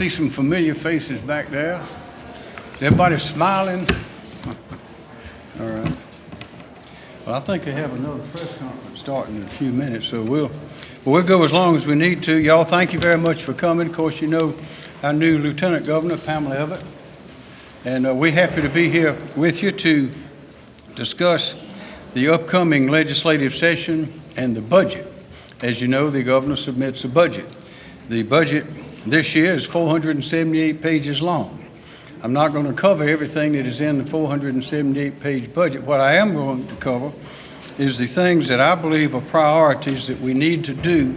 see some familiar faces back there. Everybody smiling? All right. Well, I think they have another press conference starting in a few minutes, so we'll, well, go as long as we need to. Y'all, thank you very much for coming. Of course, you know our new Lieutenant Governor, Pamela Evette, and uh, we're happy to be here with you to discuss the upcoming legislative session and the budget. As you know, the governor submits a budget. The budget this year is 478 pages long. I'm not going to cover everything that is in the 478-page budget. What I am going to cover is the things that I believe are priorities that we need to do,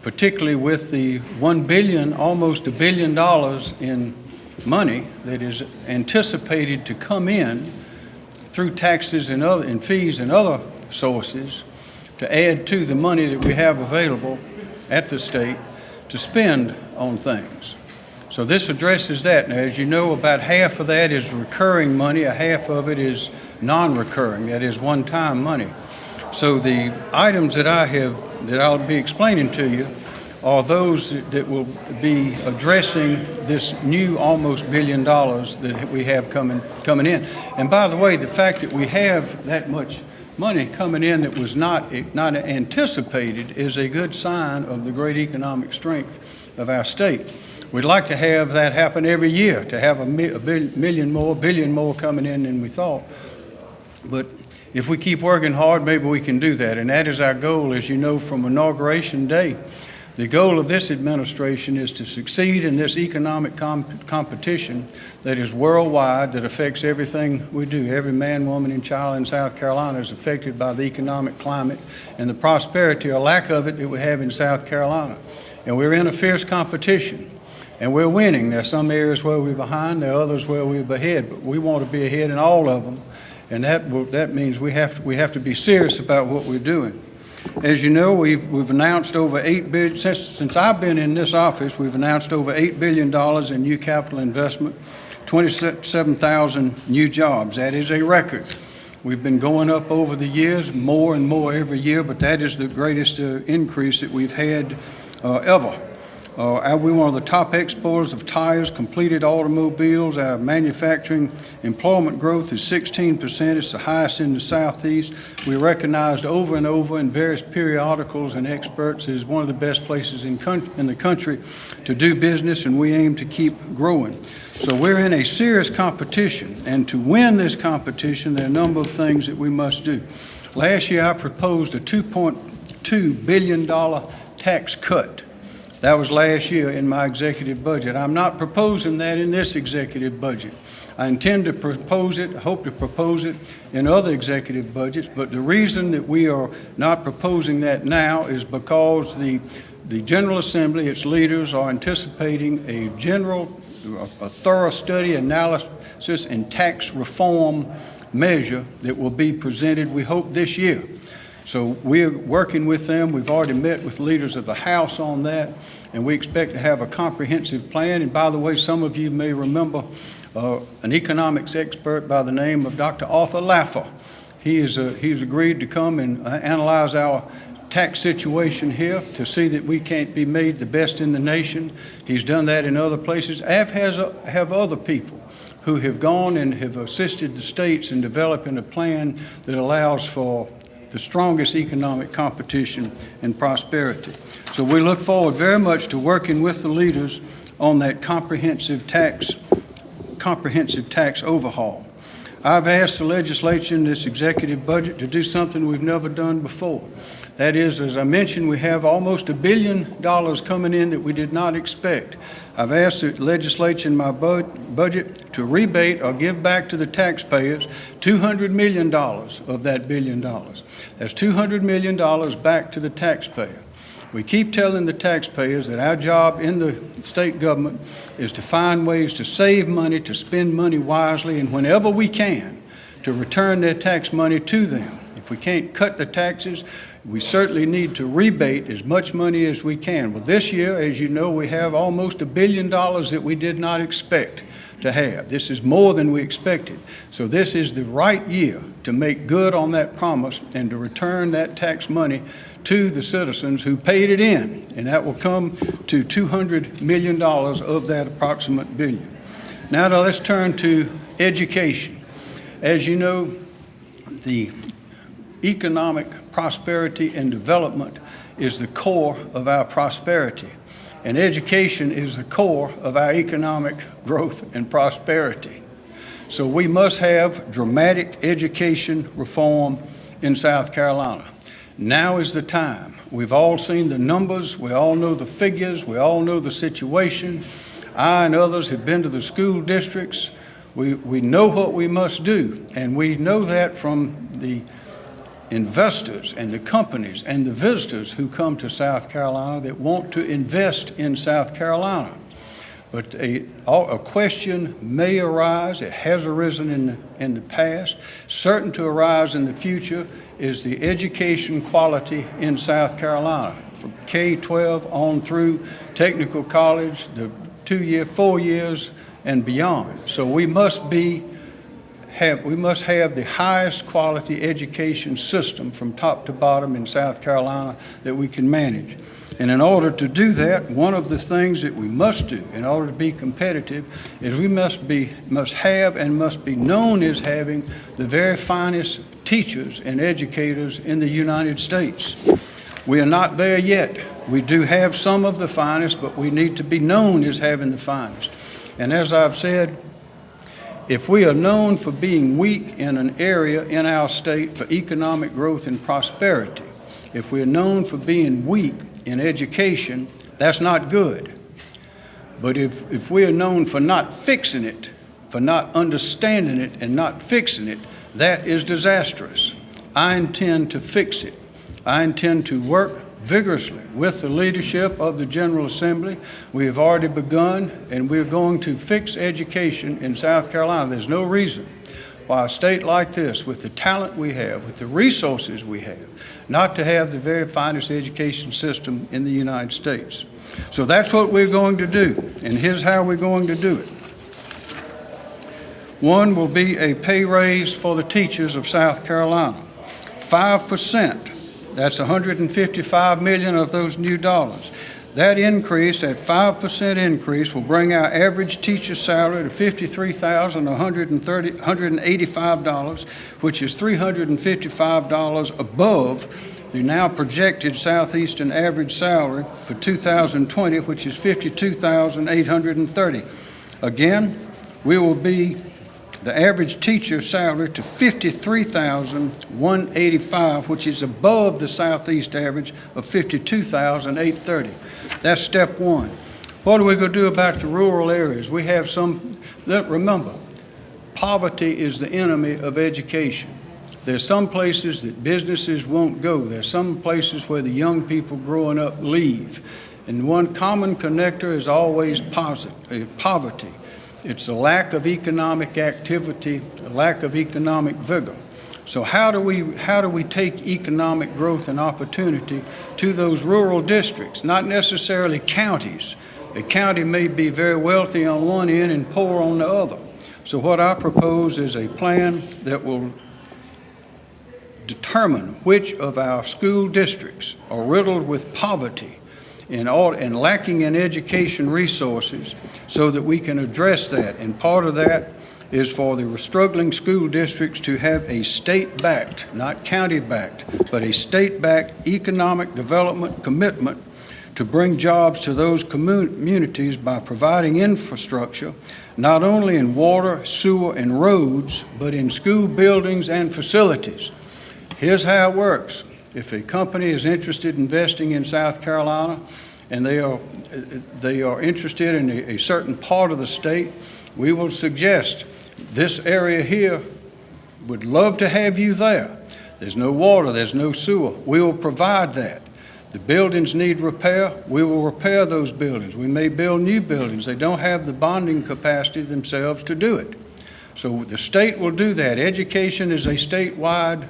particularly with the 1 billion, almost a billion dollars in money that is anticipated to come in through taxes and other and fees and other sources to add to the money that we have available at the state to spend on things. So this addresses that. Now, as you know, about half of that is recurring money, a half of it is non-recurring, that is one-time money. So the items that I have, that I'll be explaining to you are those that will be addressing this new almost billion dollars that we have coming, coming in. And by the way, the fact that we have that much money coming in that was not, not anticipated is a good sign of the great economic strength of our state. We'd like to have that happen every year, to have a, mi a million more, billion more coming in than we thought. But if we keep working hard, maybe we can do that. And that is our goal, as you know, from inauguration day. The goal of this administration is to succeed in this economic comp competition that is worldwide, that affects everything we do. Every man, woman, and child in South Carolina is affected by the economic climate and the prosperity or lack of it that we have in South Carolina. And we're in a fierce competition. And we're winning. There are some areas where we're behind, there are others where we're ahead, but we want to be ahead in all of them. And that, will, that means we have, to, we have to be serious about what we're doing. As you know, we've, we've announced over $8 billion, since, since I've been in this office, we've announced over $8 billion in new capital investment, 27,000 new jobs. That is a record. We've been going up over the years, more and more every year, but that is the greatest uh, increase that we've had uh, ever. Uh, we're one of the top exporters of tires, completed automobiles. Our manufacturing employment growth is 16%. It's the highest in the Southeast. We're recognized over and over in various periodicals and experts as one of the best places in, in the country to do business, and we aim to keep growing. So we're in a serious competition, and to win this competition, there are a number of things that we must do. Last year, I proposed a $2.2 billion tax cut that was last year in my executive budget. I'm not proposing that in this executive budget. I intend to propose it, hope to propose it in other executive budgets, but the reason that we are not proposing that now is because the, the General Assembly, its leaders, are anticipating a general, a thorough study, analysis, and tax reform measure that will be presented, we hope, this year. So we're working with them. We've already met with leaders of the House on that, and we expect to have a comprehensive plan. And by the way, some of you may remember uh, an economics expert by the name of Dr. Arthur Laffer. He is, uh, he's agreed to come and uh, analyze our tax situation here to see that we can't be made the best in the nation. He's done that in other places, as has, uh, have other people who have gone and have assisted the states in developing a plan that allows for the strongest economic competition and prosperity. So we look forward very much to working with the leaders on that comprehensive tax, comprehensive tax overhaul. I've asked the legislature in this executive budget to do something we've never done before. That is, as I mentioned, we have almost a billion dollars coming in that we did not expect. I've asked the legislature in my budget to rebate or give back to the taxpayers $200 million of that billion dollars. That's $200 million back to the taxpayer. We keep telling the taxpayers that our job in the state government is to find ways to save money, to spend money wisely, and whenever we can, to return their tax money to them. If we can't cut the taxes, we certainly need to rebate as much money as we can. Well, this year, as you know, we have almost a billion dollars that we did not expect to have. This is more than we expected. So this is the right year to make good on that promise and to return that tax money to the citizens who paid it in. And that will come to $200 million of that approximate billion. Now let's turn to education. As you know, the economic prosperity and development is the core of our prosperity. And education is the core of our economic growth and prosperity. So we must have dramatic education reform in South Carolina. Now is the time. We've all seen the numbers, we all know the figures, we all know the situation. I and others have been to the school districts. We, we know what we must do, and we know that from the investors and the companies and the visitors who come to South Carolina that want to invest in South Carolina. But a, a question may arise, it has arisen in the, in the past, certain to arise in the future is the education quality in South Carolina, from K-12 on through technical college, the two-year, four years, and beyond. So we must be have, we must have the highest quality education system from top to bottom in South Carolina that we can manage. And in order to do that, one of the things that we must do in order to be competitive is we must be, must have and must be known as having the very finest teachers and educators in the United States. We are not there yet. We do have some of the finest, but we need to be known as having the finest. And as I've said, if we are known for being weak in an area in our state for economic growth and prosperity, if we're known for being weak in education, that's not good. But if, if we are known for not fixing it, for not understanding it and not fixing it, that is disastrous. I intend to fix it. I intend to work vigorously with the leadership of the General Assembly. We have already begun, and we're going to fix education in South Carolina. There's no reason why a state like this, with the talent we have, with the resources we have, not to have the very finest education system in the United States. So that's what we're going to do, and here's how we're going to do it. One will be a pay raise for the teachers of South Carolina. 5%, that's 155 million of those new dollars. That increase, that 5% increase, will bring our average teacher salary to $53,185, which is $355 above the now projected southeastern average salary for 2020, which is 52,830. Again, we will be the average teacher salary to 53,185, which is above the southeast average of 52,830. That's step one. What are we going to do about the rural areas? We have some, remember, poverty is the enemy of education. There's some places that businesses won't go. There's some places where the young people growing up leave. And one common connector is always uh, poverty. It's a lack of economic activity, a lack of economic vigor. So how do we how do we take economic growth and opportunity to those rural districts, not necessarily counties? A county may be very wealthy on one end and poor on the other. So what I propose is a plan that will determine which of our school districts are riddled with poverty and, all, and lacking in education resources so that we can address that. And part of that is for the struggling school districts to have a state-backed, not county-backed, but a state-backed economic development commitment to bring jobs to those communities by providing infrastructure, not only in water, sewer, and roads, but in school buildings and facilities. Here's how it works. If a company is interested in investing in South Carolina and they are, they are interested in a, a certain part of the state, we will suggest this area here would love to have you there. There's no water, there's no sewer. We will provide that. The buildings need repair, we will repair those buildings. We may build new buildings. They don't have the bonding capacity themselves to do it. So the state will do that. Education is a statewide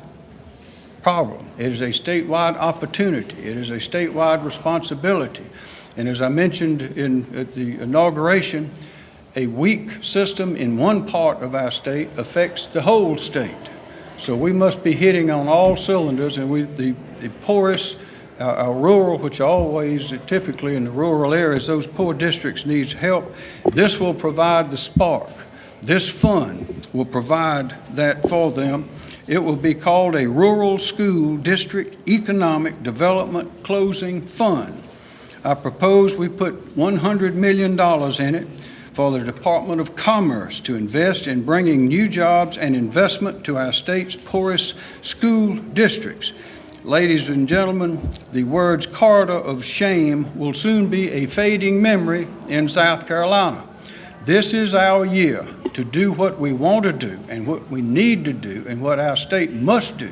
problem. It is a statewide opportunity. It is a statewide responsibility. And as I mentioned in, at the inauguration, a weak system in one part of our state affects the whole state. So we must be hitting on all cylinders, and we, the, the poorest, our, our rural, which always typically in the rural areas, those poor districts needs help. This will provide the spark. This fund will provide that for them. It will be called a Rural School District Economic Development Closing Fund. I propose we put $100 million in it for the Department of Commerce to invest in bringing new jobs and investment to our state's poorest school districts. Ladies and gentlemen, the words corridor of shame will soon be a fading memory in South Carolina. This is our year to do what we want to do and what we need to do and what our state must do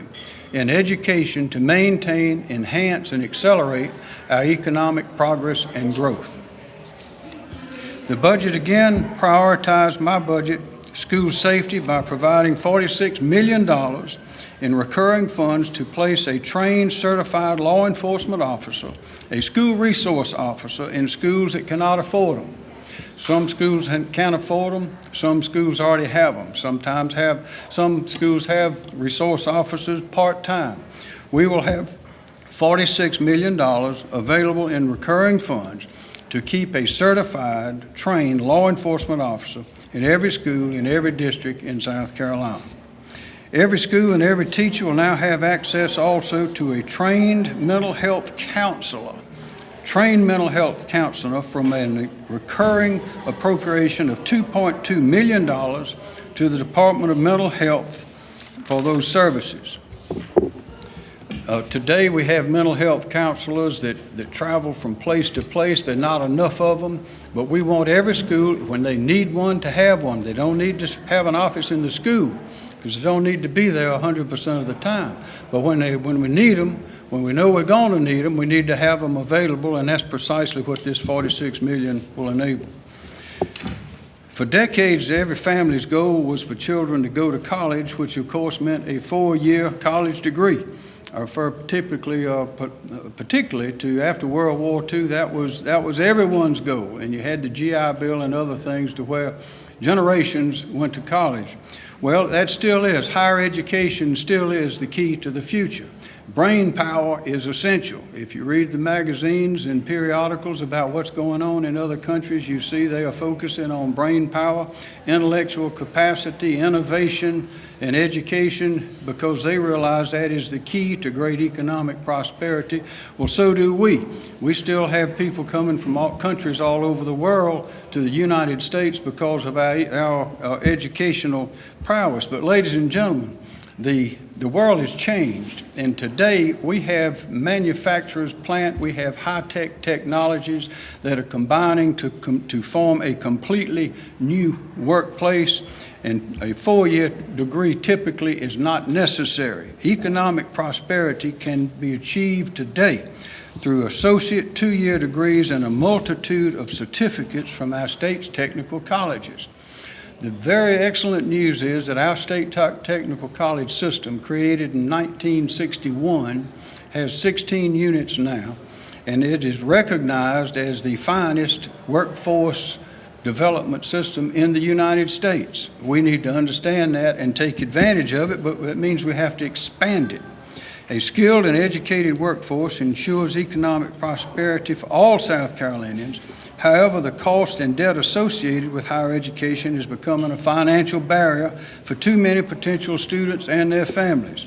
in education to maintain, enhance, and accelerate our economic progress and growth. The budget again prioritized my budget, school safety, by providing $46 million in recurring funds to place a trained, certified law enforcement officer, a school resource officer in schools that cannot afford them. Some schools can't afford them, some schools already have them. Sometimes have, some schools have resource officers part-time. We will have $46 million available in recurring funds to keep a certified, trained law enforcement officer in every school in every district in South Carolina. Every school and every teacher will now have access also to a trained mental health counselor, trained mental health counselor from a recurring appropriation of $2.2 million to the Department of Mental Health for those services. Uh, today, we have mental health counselors that, that travel from place to place. There are not enough of them, but we want every school, when they need one, to have one. They don't need to have an office in the school because they don't need to be there 100% of the time. But when, they, when we need them, when we know we're going to need them, we need to have them available, and that's precisely what this 46 million will enable. For decades, every family's goal was for children to go to college, which of course meant a four-year college degree I refer typically, uh, particularly to after World War II, that was, that was everyone's goal. And you had the GI Bill and other things to where generations went to college. Well, that still is. Higher education still is the key to the future. Brain power is essential. If you read the magazines and periodicals about what's going on in other countries, you see they are focusing on brain power, intellectual capacity, innovation, and education because they realize that is the key to great economic prosperity. Well, so do we. We still have people coming from all countries all over the world to the United States because of our, our, our educational prowess. But ladies and gentlemen, the, the world has changed, and today we have manufacturers plant, we have high-tech technologies that are combining to, com to form a completely new workplace, and a four-year degree typically is not necessary. Economic prosperity can be achieved today through associate two-year degrees and a multitude of certificates from our state's technical colleges. The very excellent news is that our state technical college system, created in 1961, has 16 units now, and it is recognized as the finest workforce development system in the United States. We need to understand that and take advantage of it, but that means we have to expand it. A skilled and educated workforce ensures economic prosperity for all South Carolinians. However, the cost and debt associated with higher education is becoming a financial barrier for too many potential students and their families.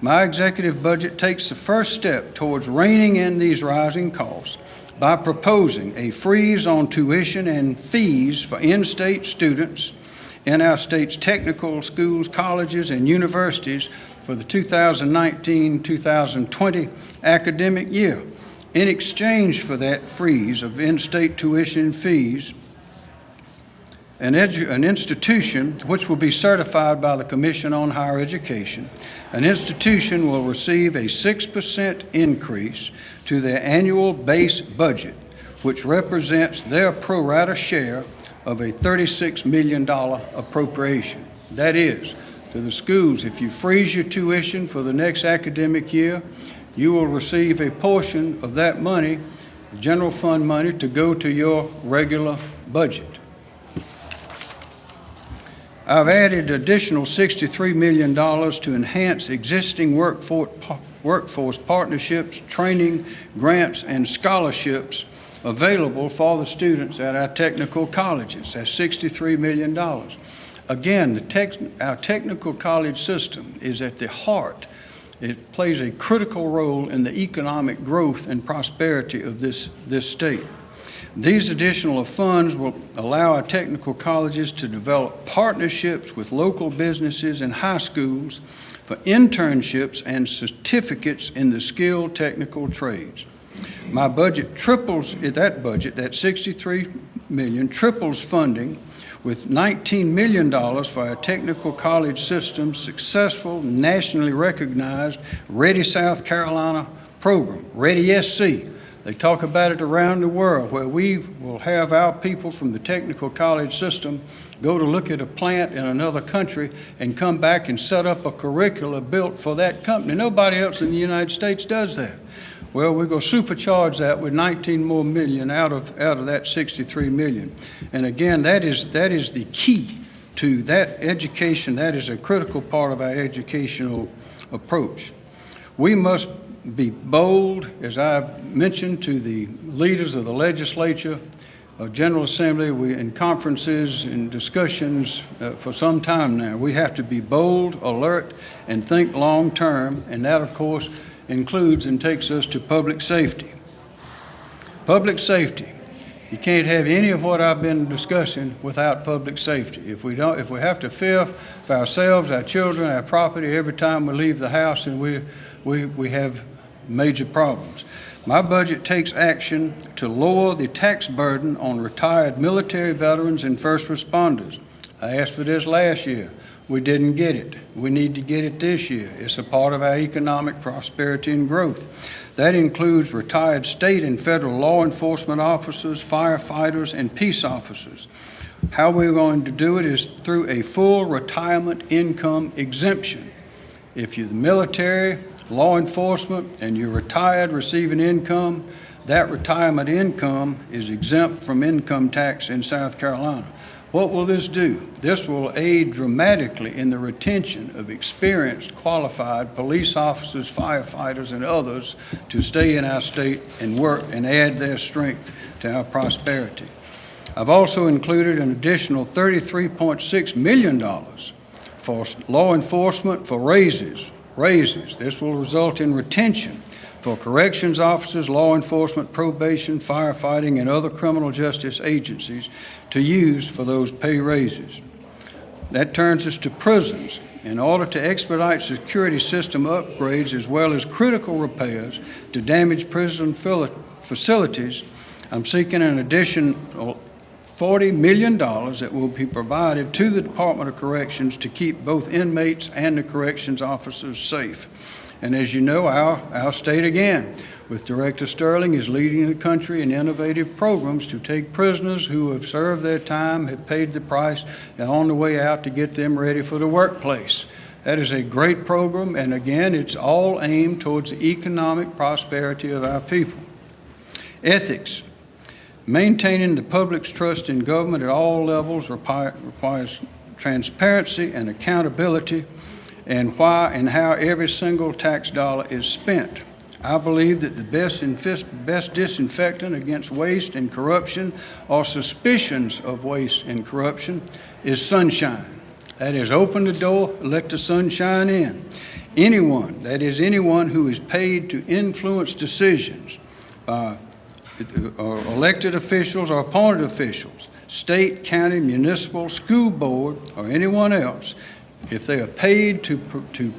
My executive budget takes the first step towards reining in these rising costs by proposing a freeze on tuition and fees for in-state students in our state's technical schools, colleges, and universities for the 2019-2020 academic year. In exchange for that freeze of in-state tuition fees, an, an, institution which will be certified by the Commission on Higher Education, an institution will receive a 6% increase to their annual base budget, which represents their pro rata share of a $36 million appropriation. That is, to the schools. If you freeze your tuition for the next academic year, you will receive a portion of that money, general fund money, to go to your regular budget. I've added additional $63 million to enhance existing workforce, partnerships, training, grants, and scholarships available for the students at our technical colleges. That's $63 million. Again, the tech, our technical college system is at the heart. It plays a critical role in the economic growth and prosperity of this, this state. These additional funds will allow our technical colleges to develop partnerships with local businesses and high schools for internships and certificates in the skilled technical trades. My budget triples, that budget, that 63 million, triples funding with $19 million for our technical college system's successful, nationally recognized Ready South Carolina program, Ready SC. They talk about it around the world where we will have our people from the technical college system go to look at a plant in another country and come back and set up a curricula built for that company. Nobody else in the United States does that. Well, we're going to supercharge that with 19 more million out of, out of that 63 million. And again, that is, that is the key to that education. That is a critical part of our educational approach. We must be bold, as I've mentioned to the leaders of the legislature, uh, General Assembly, we, in conferences and discussions uh, for some time now. We have to be bold, alert, and think long term, and that, of course, includes and takes us to public safety. Public safety. You can't have any of what I've been discussing without public safety. If we don't, if we have to fear for ourselves, our children, our property every time we leave the house, and we we we have major problems. My budget takes action to lower the tax burden on retired military veterans and first responders. I asked for this last year. We didn't get it. We need to get it this year. It's a part of our economic prosperity and growth. That includes retired state and federal law enforcement officers, firefighters, and peace officers. How we're going to do it is through a full retirement income exemption. If you're the military, law enforcement, and you're retired receiving income, that retirement income is exempt from income tax in South Carolina. What will this do? This will aid dramatically in the retention of experienced, qualified police officers, firefighters, and others to stay in our state and work and add their strength to our prosperity. I've also included an additional $33.6 million for law enforcement for raises. Raises. This will result in retention for corrections officers, law enforcement, probation, firefighting, and other criminal justice agencies to use for those pay raises. That turns us to prisons. In order to expedite security system upgrades as well as critical repairs to damaged prison facilities, I'm seeking an additional $40 million that will be provided to the Department of Corrections to keep both inmates and the corrections officers safe. And as you know, our, our state again, with Director Stirling, is leading the country in innovative programs to take prisoners who have served their time, have paid the price, and on the way out to get them ready for the workplace. That is a great program, and again, it's all aimed towards the economic prosperity of our people. Ethics. Maintaining the public's trust in government at all levels requires transparency and accountability and why and how every single tax dollar is spent. I believe that the best, best disinfectant against waste and corruption or suspicions of waste and corruption is sunshine. That is, open the door, let the sun shine in. Anyone, that is, anyone who is paid to influence decisions by uh, elected officials or appointed officials, state, county, municipal, school board, or anyone else, if they are paid to, to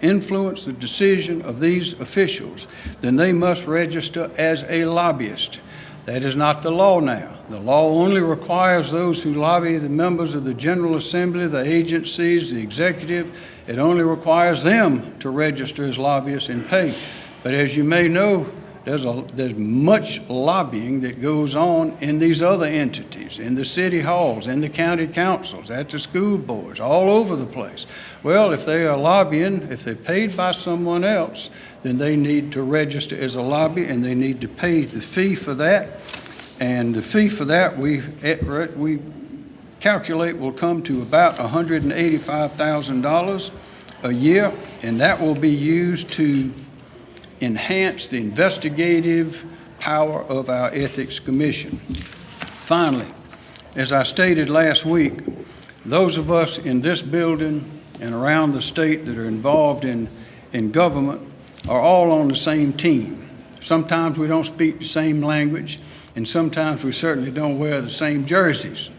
influence the decision of these officials, then they must register as a lobbyist. That is not the law now. The law only requires those who lobby the members of the General Assembly, the agencies, the executive, it only requires them to register as lobbyists and pay. But as you may know, There's a, there's much lobbying that goes on in these other entities, in the city halls, in the county councils, at the school boards, all over the place. Well, if they are lobbying, if they're paid by someone else, then they need to register as a lobby and they need to pay the fee for that. And the fee for that, we, we calculate will come to about $185,000 a year, and that will be used to enhance the investigative power of our Ethics Commission. Finally, as I stated last week, those of us in this building and around the state that are involved in, in government are all on the same team. Sometimes we don't speak the same language, and sometimes we certainly don't wear the same jerseys.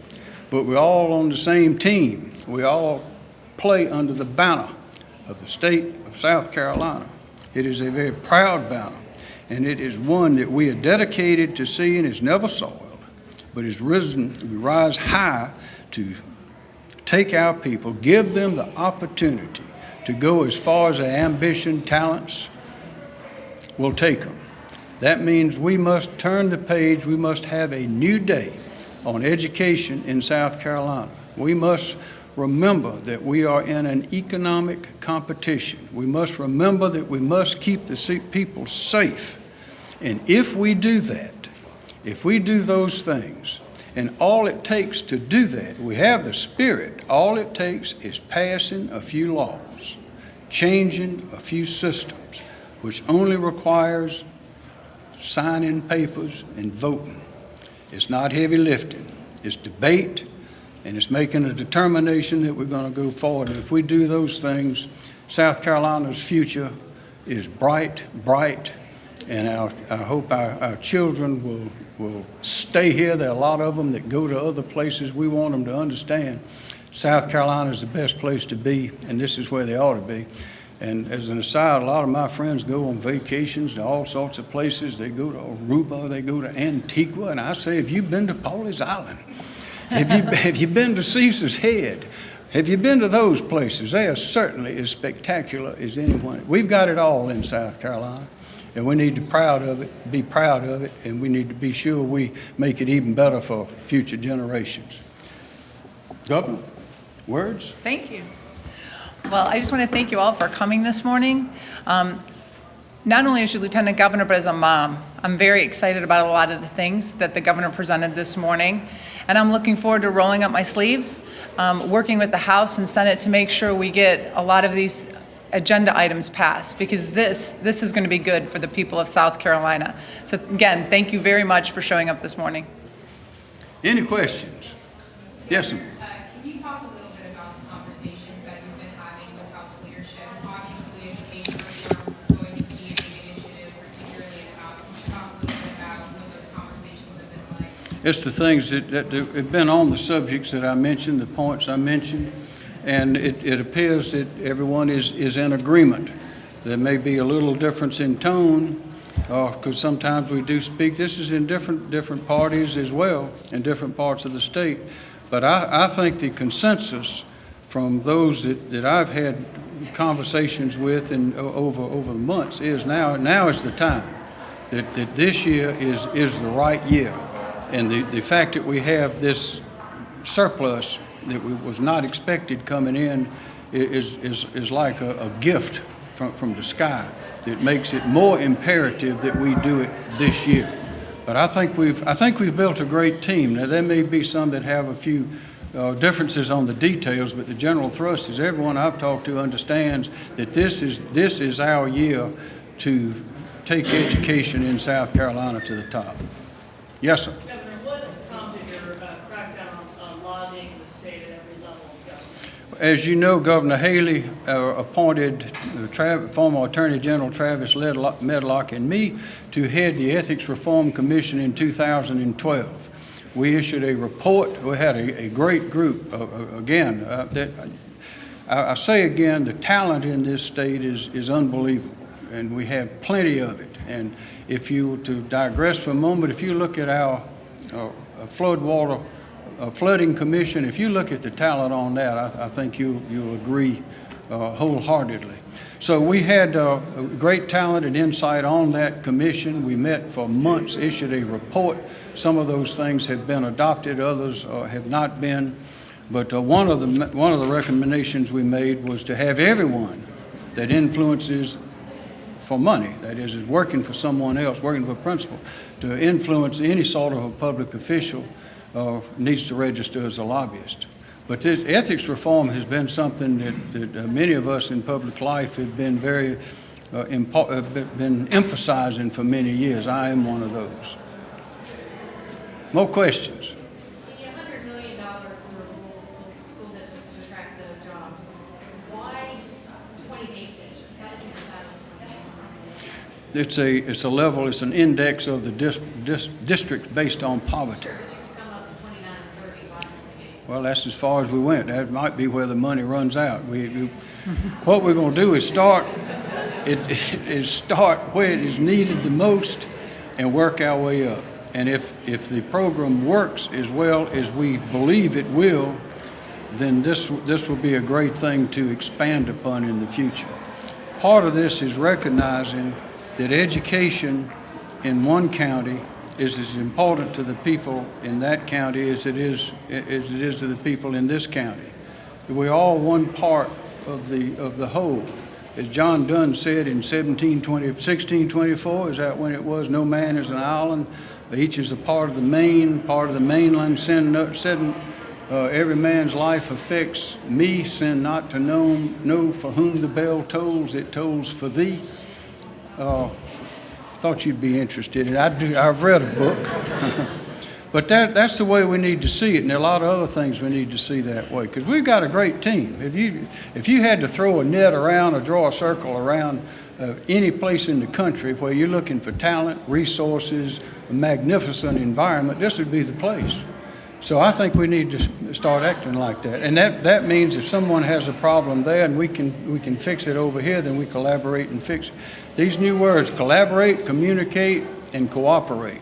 But we're all on the same team. We all play under the banner of the state of South Carolina. It is a very proud banner, and it is one that we are dedicated to seeing is never soiled, but is risen, we rise high to take our people, give them the opportunity to go as far as their ambition, talents will take them. That means we must turn the page, we must have a new day on education in South Carolina. We must remember that we are in an economic competition. We must remember that we must keep the people safe. And if we do that, if we do those things, and all it takes to do that, we have the spirit, all it takes is passing a few laws, changing a few systems, which only requires signing papers and voting. It's not heavy lifting. It's debate, and it's making a determination that we're going to go forward. And if we do those things, South Carolina's future is bright, bright, and I hope our, our children will, will stay here. There are a lot of them that go to other places. We want them to understand South Carolina is the best place to be, and this is where they ought to be. And as an aside, a lot of my friends go on vacations to all sorts of places. They go to Aruba, they go to Antigua, and I say, have you been to Pawleys Island? Have you, have you been to Caesar's Head? Have you been to those places? They are certainly as spectacular as anyone. We've got it all in South Carolina, and we need to proud of it, be proud of it, and we need to be sure we make it even better for future generations. Governor, words? Thank you. Well, I just want to thank you all for coming this morning. Um, Not only as your lieutenant governor, but as a mom. I'm very excited about a lot of the things that the governor presented this morning. And I'm looking forward to rolling up my sleeves, um, working with the House and Senate to make sure we get a lot of these agenda items passed, because this, this is going to be good for the people of South Carolina. So again, thank you very much for showing up this morning. Any questions? Yes, sir. It's the things that, that have been on the subjects that I mentioned, the points I mentioned, and it, it appears that everyone is, is in agreement. There may be a little difference in tone, uh, because sometimes we do speak, this is in different, different parties as well, in different parts of the state. But I, I think the consensus from those that, that I've had conversations with and over, over the months is now, now is the time that, that this year is, is the right year. And the, the fact that we have this surplus that we, was not expected coming in is, is, is like a, a gift from, from the sky that makes it more imperative that we do it this year. But I think we've, I think we've built a great team. Now, there may be some that have a few uh, differences on the details, but the general thrust is everyone I've talked to understands that this is, this is our year to take education in South Carolina to the top. Yes, sir. Governor, what prompted your uh, crackdown on- on every level of government? As you know, Governor Haley uh, appointed uh, Trav- former Attorney General Travis Medlock and me to head the Ethics Reform Commission in 2012. We issued a report. We had a, a great group. Uh, uh, again, uh, that I, I say again, the talent in this state is is unbelievable, and we have plenty of it. And if you were to digress for a moment, if you look at our uh, floodwater uh, flooding commission, if you look at the talent on that, I, I think you you'll agree uh, wholeheartedly. So we had uh, great talent and insight on that commission. We met for months, issued a report. Some of those things have been adopted, others uh, have not been. But uh, one of the one of the recommendations we made was to have everyone that influences for money, that is, is working for someone else, working for a principal, to influence any sort of a public official uh, needs to register as a lobbyist. But this ethics reform has been something that, that uh, many of us in public life have been very uh, uh, been emphasizing for many years. I am one of those. More questions? The hundred million dollars for rural school, school districts to track the jobs, why twenty-eight districts? How did you decide on twenty-eight? It's a, it's a level, it's an index of the dis, dis, districts based on poverty. But you come up to twenty-nine or thirty, why twenty-eight? Well, that's as far as we went. That might be where the money runs out. We, we, what we're going to do is start, it, is start where it is needed the most and work our way up. And if, if the program works as well as we believe it will, then this, this will be a great thing to expand upon in the future. Part of this is recognizing that education in one county is as important to the people in that county as it is, as it is to the people in this county. We're all one part of the, of the whole. As John Donne said in 1720, 1624, is that when it was, no man is an island, each is a part of the main, part of the mainland, sin, sin, uh, every man's life affects me, sin not to know, know for whom the bell tolls, it tolls for thee. Uh, thought you'd be interested in. I do, I've read a book. but that, that's the way we need to see it, and there are a lot of other things we need to see that way, because we've got a great team. If you, if you had to throw a net around or draw a circle around uh, any place in the country where you're looking for talent, resources, a magnificent environment, this would be the place. So I think we need to start acting like that. And that, that means if someone has a problem there and we can, we can fix it over here, then we collaborate and fix it. These new words, collaborate, communicate, and cooperate.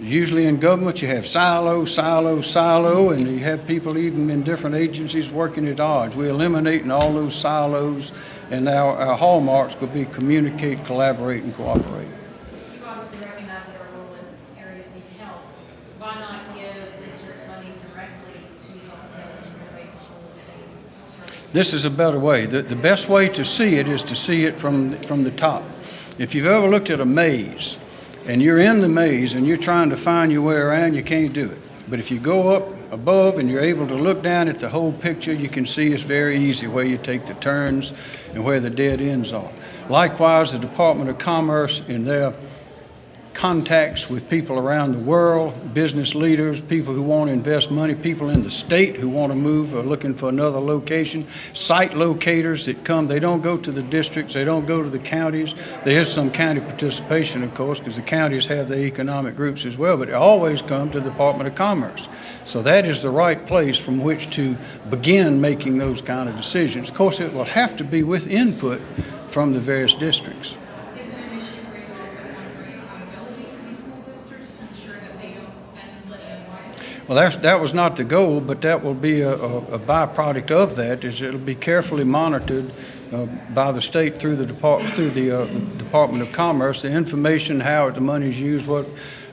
Usually in government, you have silo, silo, silo, and you have people even in different agencies working at odds. We're eliminating all those silos, and our, our hallmarks will be communicate, collaborate, and cooperate. You obviously recognize that our rural areas need help. Why not give district money directly to help them renovate schools and construct? This is a better way. The, the best way to see it is to see it from, from the top. If you've ever looked at a maze and you're in the maze and you're trying to find your way around, you can't do it. But if you go up above and you're able to look down at the whole picture, you can see it's very easy where you take the turns and where the dead ends are. Likewise, the Department of Commerce in their contacts with people around the world, business leaders, people who want to invest money, people in the state who want to move or looking for another location, site locators that come. They don't go to the districts, they don't go to the counties. There is some county participation, of course, because the counties have their economic groups as well, but they always come to the Department of Commerce. So that is the right place from which to begin making those kind of decisions. Of course, it will have to be with input from the various districts. Is it an issue where you also want to bring accountability to these school districts to ensure that they don't spend money unwisely? Well, that's, that was not the goal, but that will be a, a a byproduct of that, is it'll be carefully monitored uh, by the state through the depart, through the uh, Department of Commerce. The information, how the money is used, what,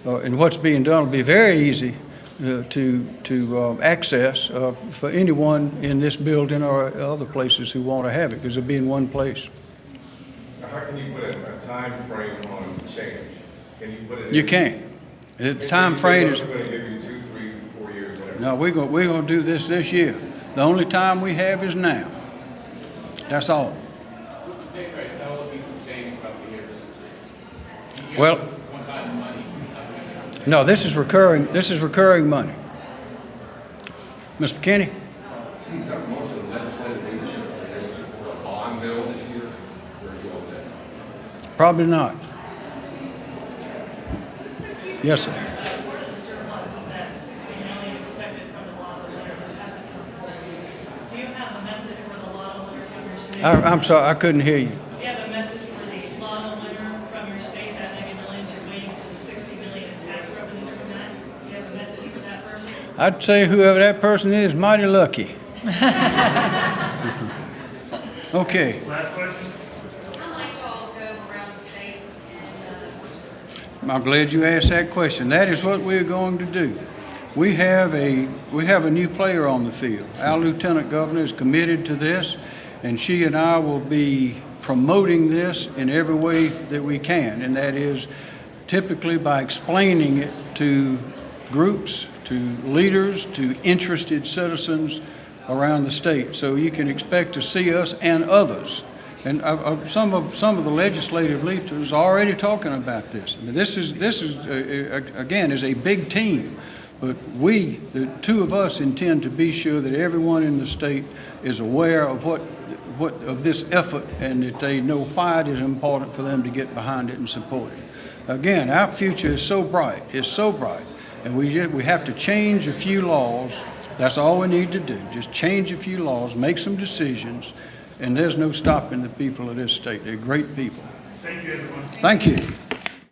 uh, and what's being done will be very easy uh, to, to uh, access uh, for anyone in this building or other places who want to have it, because it'll be in one place. Now, How can you put a, a time frame on change? Can you put it? You in- can't. The Can you time frame "Look, is, We're gonna give you two, three, four years, whatever. No, we're going, we're to do this this year. The only time we have is now. That's all. Well-? No, this is recurring, this is recurring money. Mr. McKinney? You've got most of the legislative leadership, I guess, for a bond bill this year, where you go with that? Probably not. Yes, sir. Part of the surplus is that sixty million expected from the law of the winter that hasn't come forward. Do you have a message for the law of the winter from your state? I, I'm sorry, I couldn't hear you. Do have a message for the law of from your state, that ninety million, you're waiting for the sixty million in tax revenue from that? Do you have a message for that person? I'd say whoever that person is, mighty lucky. Okay, Last question? How might y'all go around the state and, uh, I'm glad you asked that question. That is what we're going to do. We have a, we have a new player on the field. Our Lieutenant Governor is committed to this, and she and I will be promoting this in every way that we can, and that is typically by explaining it to groups, to leaders, to interested citizens around the state. So you can expect to see us and others and uh, some of, some of the legislative leaders are already talking about this. I mean, this is, this is, uh, uh, again, is a big team. But we, the two of us intend to be sure that everyone in the state is aware of what, what, of this effort and that they know why it is important for them to get behind it and support it. Again, our future is so bright, it's so bright. And we, ju- we have to change a few laws. That's all we need to do. Just change a few laws, make some decisions, and there's no stopping the people of this state. They're great people. Thank you, everyone. Thank you.